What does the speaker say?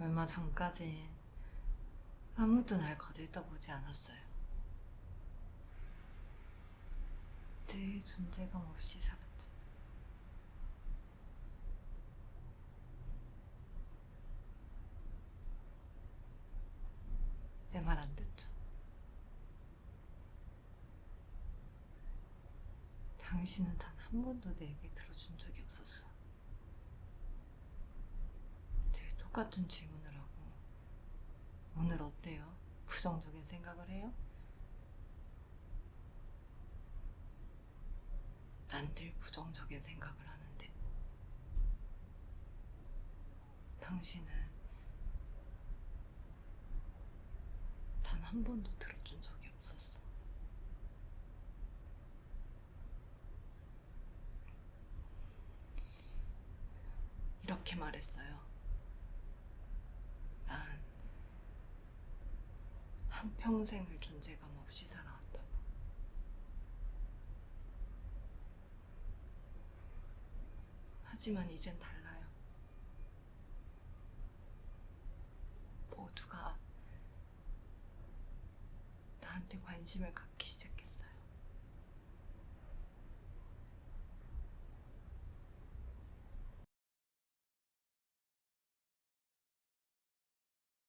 얼마 전까지 아무도 날 거들떠보지 않았어요. 늘 존재감 없이 살았죠. 내 말 안 듣죠? 당신은 단 한 번도 내 얘기 들어준 적이 없었어. 늘 똑같은 질문을 하고 오늘 어때요? 부정적인 생각을 해요? 난 늘 부정적인 생각을 하는데 당신은 단 한 번도 들어준 적이 없었어. 이렇게 말했어요. 난 한평생을 존재감 없이 살아왔다고. 하지만 이젠 달라요. 모두가 나한테 관심을 갖기